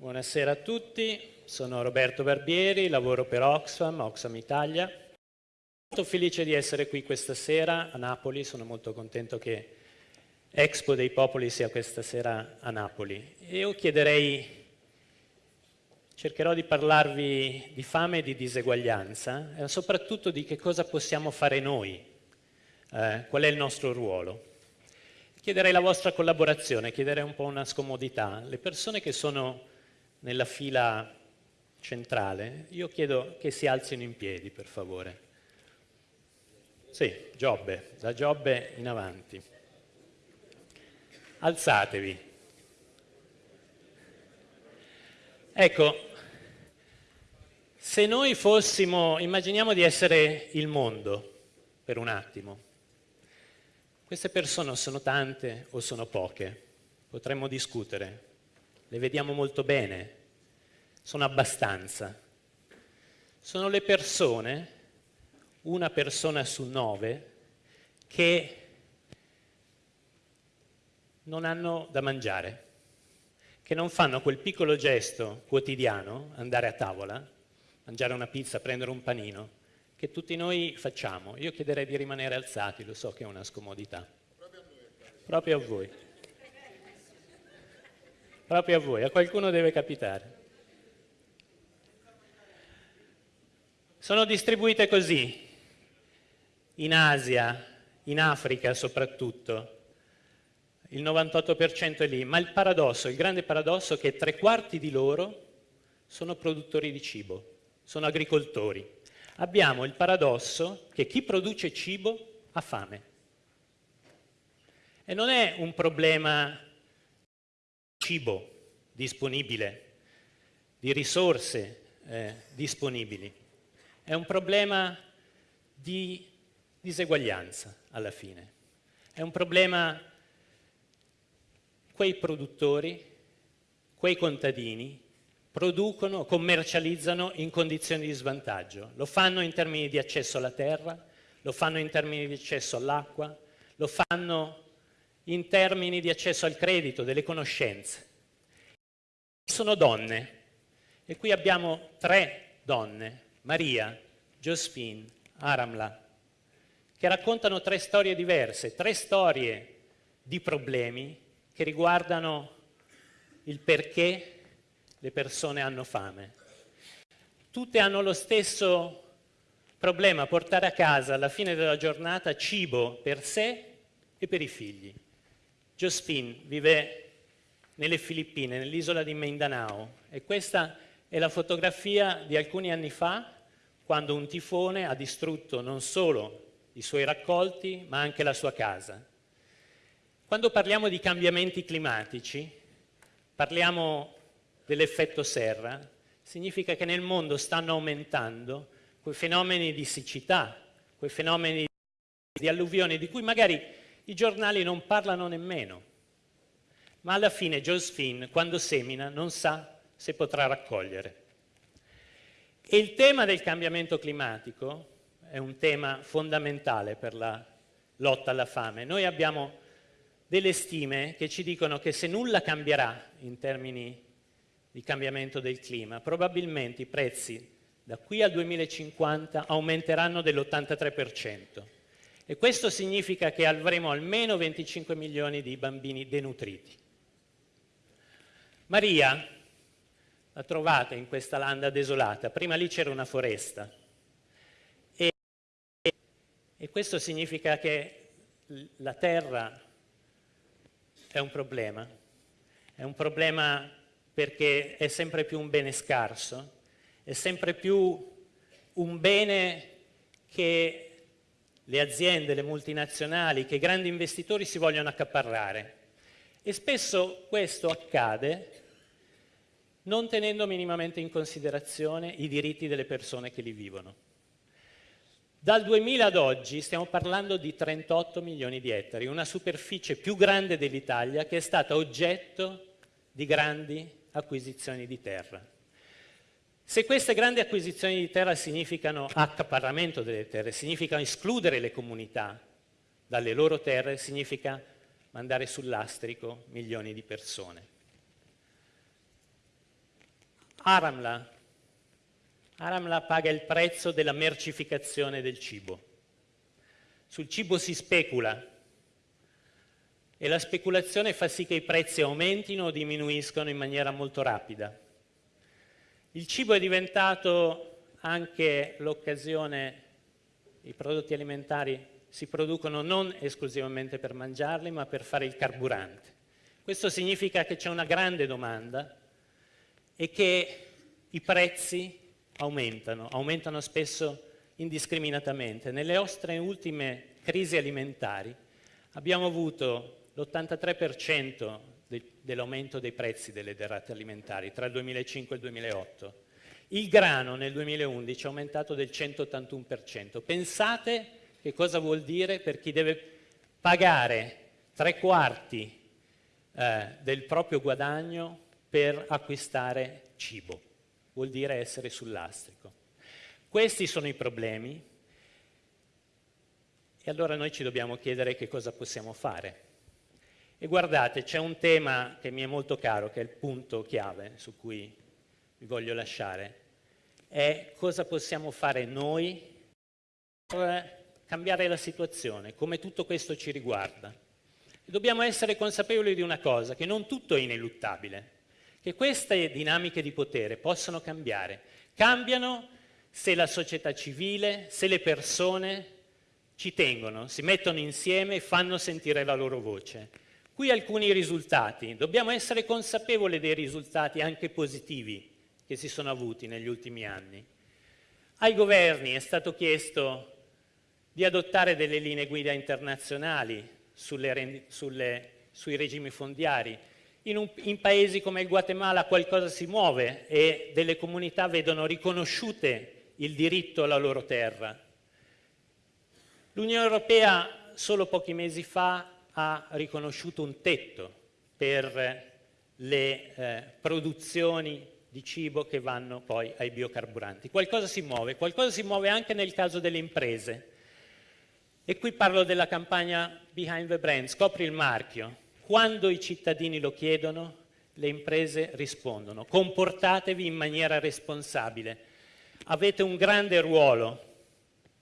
Buonasera a tutti, sono Roberto Barbieri, lavoro per Oxfam, Oxfam Italia. Molto felice di essere qui questa sera a Napoli, sono molto contento che Expo dei Popoli sia questa sera a Napoli. Io chiederei, cercherò di parlarvi di fame e di diseguaglianza e soprattutto di che cosa possiamo fare noi, eh, qual è il nostro ruolo. Chiederei la vostra collaborazione, chiederei un po' una scomodità. Le persone che sono nella fila centrale, io chiedo che si alzino in piedi, per favore. Sì, Giobbe, da Giobbe in avanti. Alzatevi. Ecco, se noi fossimo, immaginiamo di essere il mondo per un attimo, queste persone sono tante o sono poche? Potremmo discutere, le vediamo molto bene, sono abbastanza. Sono le persone, una persona su nove, che non hanno da mangiare, che non fanno quel piccolo gesto quotidiano, andare a tavola, mangiare una pizza, prendere un panino, che tutti noi facciamo. Io chiederei di rimanere alzati, lo so che è una scomodità. Proprio a voi proprio a voi, a qualcuno deve capitare. Sono distribuite così, in Asia, in Africa soprattutto, il 98% è lì, ma il paradosso, il grande paradosso è che tre quarti di loro sono produttori di cibo, sono agricoltori. Abbiamo il paradosso che chi produce cibo ha fame. E non è un problema cibo disponibile, di risorse eh, disponibili. È un problema di diseguaglianza alla fine. È un problema quei produttori, quei contadini producono, commercializzano in condizioni di svantaggio. Lo fanno in termini di accesso alla terra, lo fanno in termini di accesso all'acqua, lo fanno in termini di accesso al credito, delle conoscenze. Sono donne e qui abbiamo tre donne, Maria, Josephine, Aramla, che raccontano tre storie diverse, tre storie di problemi che riguardano il perché le persone hanno fame. Tutte hanno lo stesso problema, portare a casa alla fine della giornata cibo per sé e per i figli. Josephine vive nelle Filippine, nell'isola di Mindanao e questa è la fotografia di alcuni anni fa quando un tifone ha distrutto non solo i suoi raccolti ma anche la sua casa. Quando parliamo di cambiamenti climatici parliamo dell'effetto serra, significa che nel mondo stanno aumentando quei fenomeni di siccità, quei fenomeni di alluvioni di cui magari i giornali non parlano nemmeno, ma alla fine Josephine, quando semina, non sa se potrà raccogliere. E il tema del cambiamento climatico è un tema fondamentale per la lotta alla fame. Noi abbiamo delle stime che ci dicono che se nulla cambierà in termini di cambiamento del clima, probabilmente i prezzi da qui al 2050 aumenteranno dell'83%. E questo significa che avremo almeno 25 milioni di bambini denutriti. Maria la trovate in questa landa desolata, prima lì c'era una foresta. E, e questo significa che la terra è un problema, è un problema perché è sempre più un bene scarso, è sempre più un bene che le aziende, le multinazionali, che i grandi investitori si vogliono accaparrare. E spesso questo accade non tenendo minimamente in considerazione i diritti delle persone che li vivono. Dal 2000 ad oggi stiamo parlando di 38 milioni di ettari, una superficie più grande dell'Italia che è stata oggetto di grandi acquisizioni di terra. Se queste grandi acquisizioni di terra significano accaparramento delle terre, significano escludere le comunità dalle loro terre, significa mandare sul lastrico milioni di persone. Aramla. Aramla paga il prezzo della mercificazione del cibo. Sul cibo si specula e la speculazione fa sì che i prezzi aumentino o diminuiscano in maniera molto rapida. Il cibo è diventato anche l'occasione, i prodotti alimentari si producono non esclusivamente per mangiarli, ma per fare il carburante. Questo significa che c'è una grande domanda e che i prezzi aumentano, aumentano spesso indiscriminatamente. Nelle nostre ultime crisi alimentari abbiamo avuto l'83% dell'aumento dei prezzi delle derrate alimentari tra il 2005 e il 2008. Il grano nel 2011 è aumentato del 181%. Pensate che cosa vuol dire per chi deve pagare tre quarti eh, del proprio guadagno per acquistare cibo. Vuol dire essere sul lastrico. Questi sono i problemi e allora noi ci dobbiamo chiedere che cosa possiamo fare. E guardate, c'è un tema che mi è molto caro, che è il punto chiave su cui vi voglio lasciare, è cosa possiamo fare noi per cambiare la situazione, come tutto questo ci riguarda. E dobbiamo essere consapevoli di una cosa, che non tutto è ineluttabile, che queste dinamiche di potere possono cambiare. Cambiano se la società civile, se le persone ci tengono, si mettono insieme e fanno sentire la loro voce. Qui alcuni risultati, dobbiamo essere consapevoli dei risultati anche positivi che si sono avuti negli ultimi anni. Ai governi è stato chiesto di adottare delle linee guida internazionali sulle, sulle, sui regimi fondiari. In, un, in paesi come il Guatemala qualcosa si muove e delle comunità vedono riconosciute il diritto alla loro terra. L'Unione Europea solo pochi mesi fa ha riconosciuto un tetto per le eh, produzioni di cibo che vanno poi ai biocarburanti. Qualcosa si muove, qualcosa si muove anche nel caso delle imprese. E qui parlo della campagna Behind the Brand, scopri il marchio. Quando i cittadini lo chiedono, le imprese rispondono. Comportatevi in maniera responsabile. Avete un grande ruolo.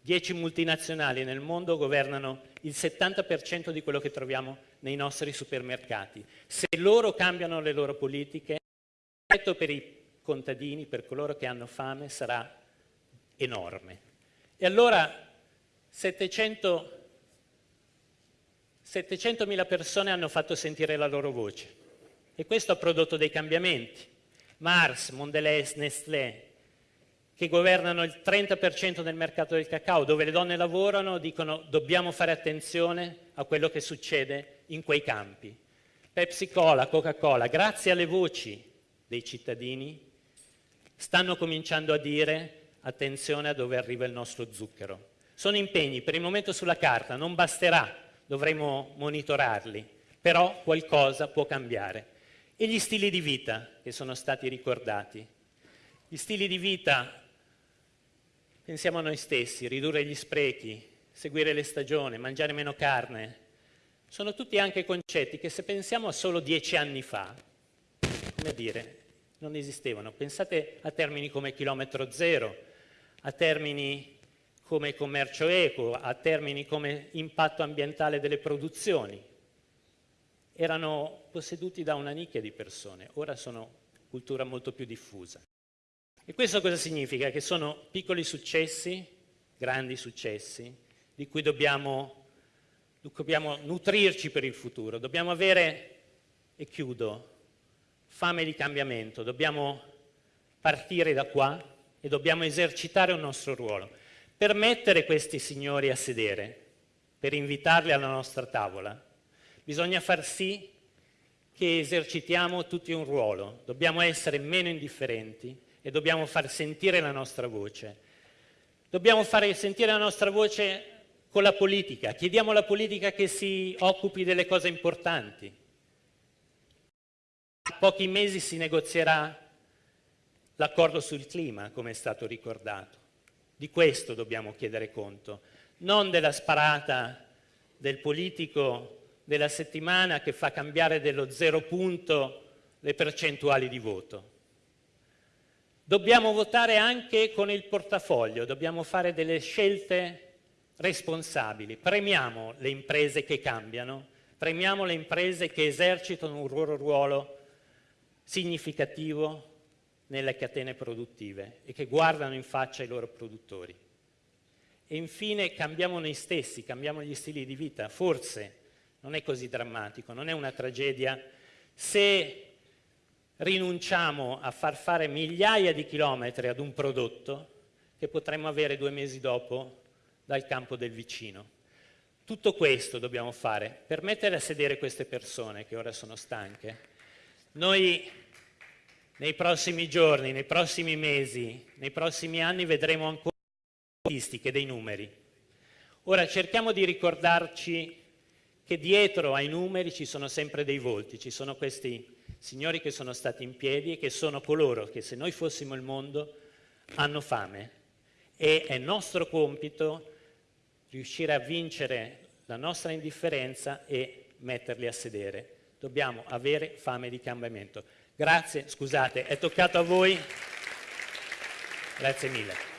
Dieci multinazionali nel mondo governano il 70% di quello che troviamo nei nostri supermercati. Se loro cambiano le loro politiche, l'effetto per i contadini, per coloro che hanno fame, sarà enorme. E allora 700 700.000 persone hanno fatto sentire la loro voce e questo ha prodotto dei cambiamenti. Mars, Mondelez, Nestlé, che governano il 30% del mercato del cacao, dove le donne lavorano, dicono dobbiamo fare attenzione a quello che succede in quei campi. Pepsi Cola, Coca-Cola, grazie alle voci dei cittadini, stanno cominciando a dire attenzione a dove arriva il nostro zucchero. Sono impegni per il momento sulla carta, non basterà, dovremo monitorarli, però qualcosa può cambiare. E gli stili di vita che sono stati ricordati. Gli stili di vita Pensiamo a noi stessi, ridurre gli sprechi, seguire le stagioni, mangiare meno carne. Sono tutti anche concetti che se pensiamo a solo dieci anni fa, come dire, non esistevano. Pensate a termini come chilometro zero, a termini come commercio equo, a termini come impatto ambientale delle produzioni. Erano posseduti da una nicchia di persone, ora sono cultura molto più diffusa. E questo cosa significa? Che sono piccoli successi, grandi successi, di cui dobbiamo, dobbiamo nutrirci per il futuro. Dobbiamo avere, e chiudo, fame di cambiamento. Dobbiamo partire da qua e dobbiamo esercitare un nostro ruolo. Per mettere questi signori a sedere, per invitarli alla nostra tavola, bisogna far sì che esercitiamo tutti un ruolo. Dobbiamo essere meno indifferenti, e dobbiamo far sentire la nostra voce. Dobbiamo fare sentire la nostra voce con la politica. Chiediamo alla politica che si occupi delle cose importanti. A pochi mesi si negozierà l'accordo sul clima, come è stato ricordato. Di questo dobbiamo chiedere conto, non della sparata del politico della settimana che fa cambiare dello zero punto le percentuali di voto. Dobbiamo votare anche con il portafoglio, dobbiamo fare delle scelte responsabili. Premiamo le imprese che cambiano, premiamo le imprese che esercitano un loro ruolo significativo nelle catene produttive e che guardano in faccia i loro produttori. E infine cambiamo noi stessi, cambiamo gli stili di vita. Forse non è così drammatico, non è una tragedia se rinunciamo a far fare migliaia di chilometri ad un prodotto che potremmo avere due mesi dopo dal campo del vicino. Tutto questo dobbiamo fare per mettere a sedere queste persone che ora sono stanche. Noi nei prossimi giorni, nei prossimi mesi, nei prossimi anni vedremo ancora statistiche, dei numeri. Ora cerchiamo di ricordarci che dietro ai numeri ci sono sempre dei volti, ci sono questi signori che sono stati in piedi e che sono coloro che se noi fossimo il mondo hanno fame e è nostro compito riuscire a vincere la nostra indifferenza e metterli a sedere. Dobbiamo avere fame di cambiamento. Grazie, scusate, è toccato a voi. Grazie mille.